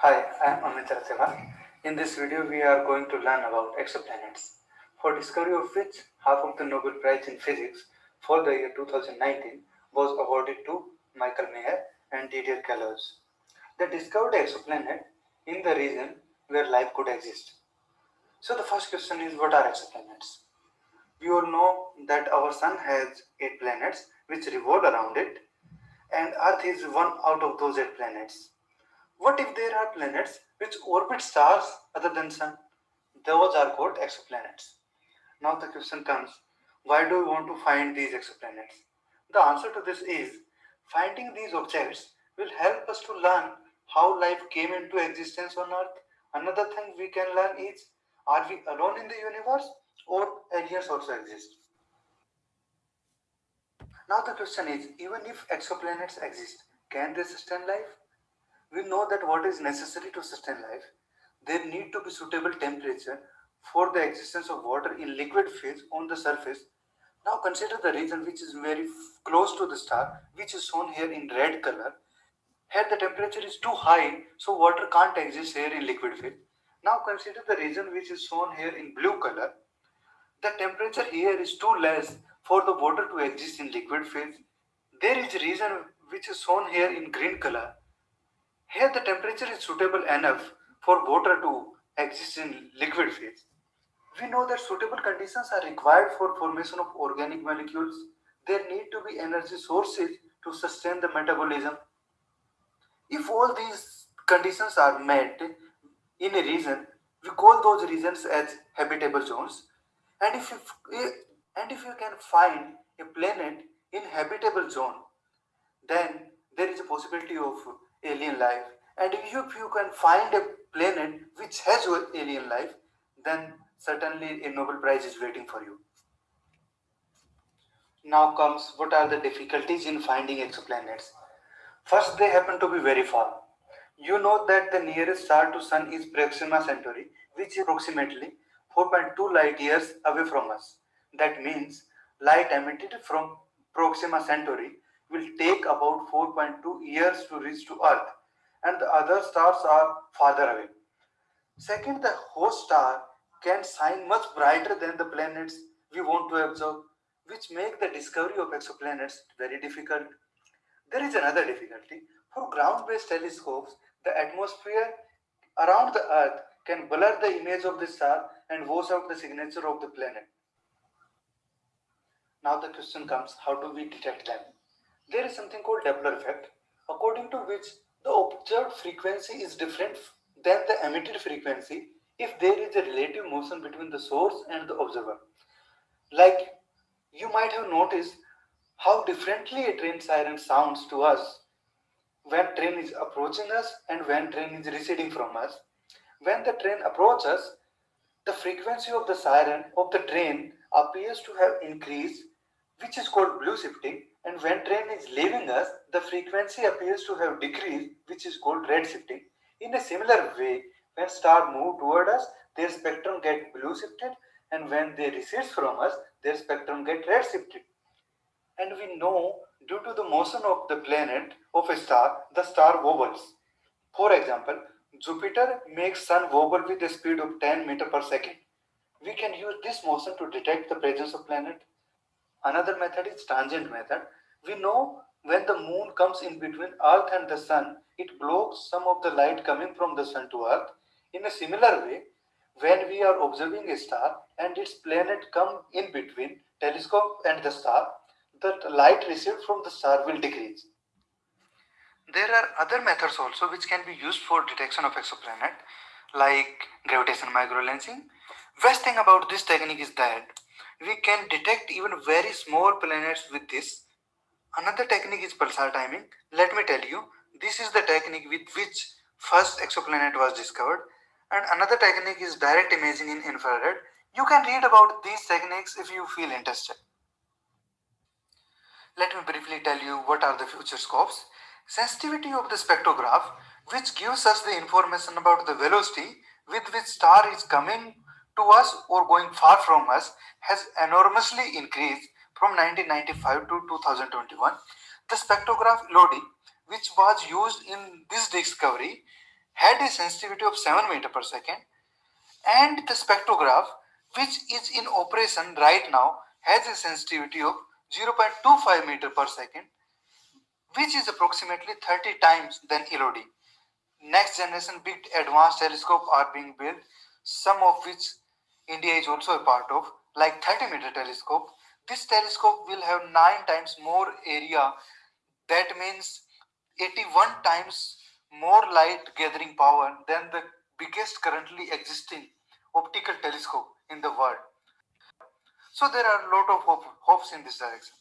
Hi, I am Amit Rathewal. In this video, we are going to learn about exoplanets, for discovery of which half of the Nobel Prize in Physics for the year 2019 was awarded to Michael Mayor and Didier Queloz. They discovered exoplanet in the region where life could exist. So the first question is what are exoplanets? We all know that our sun has 8 planets which revolve around it and Earth is one out of those 8 planets. What if there are planets which orbit stars other than sun? Those are called exoplanets. Now the question comes, why do we want to find these exoplanets? The answer to this is, finding these objects will help us to learn how life came into existence on Earth. Another thing we can learn is, are we alone in the universe or aliens also exist? Now the question is, even if exoplanets exist, can they sustain life? We know that what is necessary to sustain life, there need to be suitable temperature for the existence of water in liquid phase on the surface. Now consider the region which is very close to the star, which is shown here in red color. Here the temperature is too high, so water can't exist here in liquid phase. Now consider the region which is shown here in blue color. The temperature here is too less for the water to exist in liquid phase. There is a region which is shown here in green color. Here the temperature is suitable enough for water to exist in liquid phase. We know that suitable conditions are required for formation of organic molecules. There need to be energy sources to sustain the metabolism. If all these conditions are met in a region, we call those regions as habitable zones. And if you, and if you can find a planet in habitable zone, then there is a possibility of alien life. And if you can find a planet which has alien life, then certainly a Nobel Prize is waiting for you. Now comes what are the difficulties in finding exoplanets. First, they happen to be very far. You know that the nearest star to Sun is Proxima Centauri, which is approximately 4.2 light years away from us. That means light emitted from Proxima Centauri will take about 4.2 years to reach to Earth and the other stars are farther away. Second, the host star can shine much brighter than the planets we want to observe, which make the discovery of exoplanets very difficult. There is another difficulty. For ground-based telescopes, the atmosphere around the Earth can blur the image of the star and wash out the signature of the planet. Now the question comes, how do we detect them? There is something called Doppler effect, according to which the observed frequency is different than the emitted frequency if there is a relative motion between the source and the observer. Like you might have noticed how differently a train siren sounds to us when train is approaching us and when train is receding from us. When the train approaches, the frequency of the siren of the train appears to have increased which is called blue shifting and when train is leaving us, the frequency appears to have decreased, which is called red shifting. In a similar way, when star move toward us, their spectrum get blue shifted and when they recede from us, their spectrum get red shifted. And we know due to the motion of the planet of a star, the star wobbles. For example, Jupiter makes sun wobble with a speed of 10 meter per second. We can use this motion to detect the presence of planet. Another method is transit method. We know when the moon comes in between earth and the sun, it blocks some of the light coming from the sun to earth. In a similar way, when we are observing a star and its planet come in between telescope and the star, the light received from the star will decrease. There are other methods also which can be used for detection of exoplanet like gravitational microlensing. Best thing about this technique is that we can detect even very small planets with this. Another technique is pulsar timing. Let me tell you, this is the technique with which first exoplanet was discovered. And another technique is direct imaging in infrared. You can read about these techniques if you feel interested. Let me briefly tell you what are the future scopes. Sensitivity of the spectrograph, which gives us the information about the velocity with which star is coming to us or going far from us has enormously increased from 1995 to 2021. The spectrograph ELODIE, which was used in this discovery, had a sensitivity of 7 meter per second and the spectrograph which is in operation right now has a sensitivity of 0.25 meter per second which is approximately 30 times than LOD. Next generation big advanced telescope are being built, some of which India is also a part of, like 30 meter telescope. This telescope will have 9 times more area, that means 81 times more light gathering power than the biggest currently existing optical telescope in the world. So there are a lot of hope, hopes in this direction.